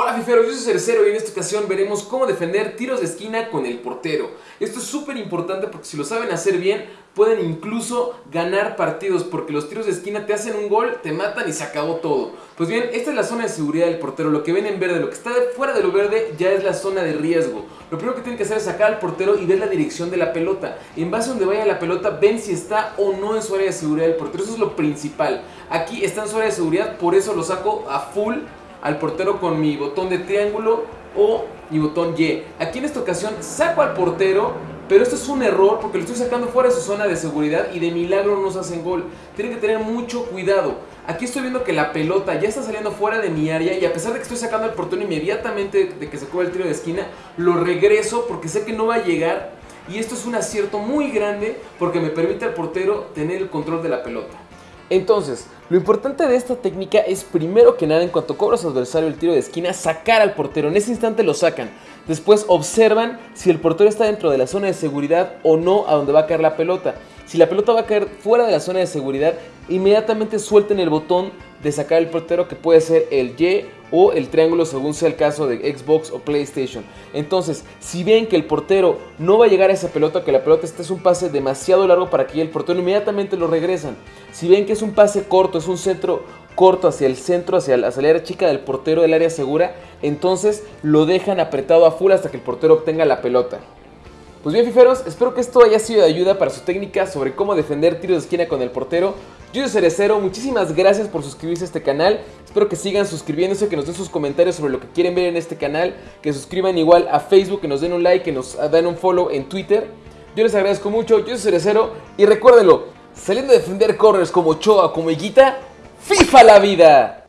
Hola fiferos, yo soy Cercero y en esta ocasión veremos cómo defender tiros de esquina con el portero. Esto es súper importante porque si lo saben hacer bien, pueden incluso ganar partidos porque los tiros de esquina te hacen un gol, te matan y se acabó todo. Pues bien, esta es la zona de seguridad del portero, lo que ven en verde, lo que está fuera de lo verde ya es la zona de riesgo. Lo primero que tienen que hacer es sacar al portero y ver la dirección de la pelota. En base a donde vaya la pelota, ven si está o no en su área de seguridad del portero, eso es lo principal. Aquí está en su área de seguridad, por eso lo saco a full al portero con mi botón de triángulo o mi botón Y. Aquí en esta ocasión saco al portero, pero esto es un error porque lo estoy sacando fuera de su zona de seguridad y de milagro no nos hacen gol. Tienen que tener mucho cuidado. Aquí estoy viendo que la pelota ya está saliendo fuera de mi área y a pesar de que estoy sacando al portero inmediatamente de que se coja el tiro de esquina, lo regreso porque sé que no va a llegar y esto es un acierto muy grande porque me permite al portero tener el control de la pelota. Entonces, lo importante de esta técnica es primero que nada, en cuanto cobra su adversario el tiro de esquina, sacar al portero. En ese instante lo sacan. Después observan si el portero está dentro de la zona de seguridad o no a donde va a caer la pelota. Si la pelota va a caer fuera de la zona de seguridad, inmediatamente suelten el botón de sacar el portero que puede ser el Y o el triángulo según sea el caso de Xbox o PlayStation. Entonces, si ven que el portero no va a llegar a esa pelota, que la pelota este es un pase demasiado largo para que el portero inmediatamente lo regresan. Si ven que es un pase corto, es un centro corto hacia el centro, hacia la salida chica del portero del área segura, entonces lo dejan apretado a full hasta que el portero obtenga la pelota. Pues bien, fiferos, espero que esto haya sido de ayuda para su técnica sobre cómo defender tiros de esquina con el portero. Yo soy Cerecero, muchísimas gracias por suscribirse a este canal. Espero que sigan suscribiéndose, que nos den sus comentarios sobre lo que quieren ver en este canal, que suscriban igual a Facebook, que nos den un like, que nos den un follow en Twitter. Yo les agradezco mucho, yo soy Cerecero y recuérdenlo, saliendo a defender corners como Choa, como Higuita, FIFA la vida.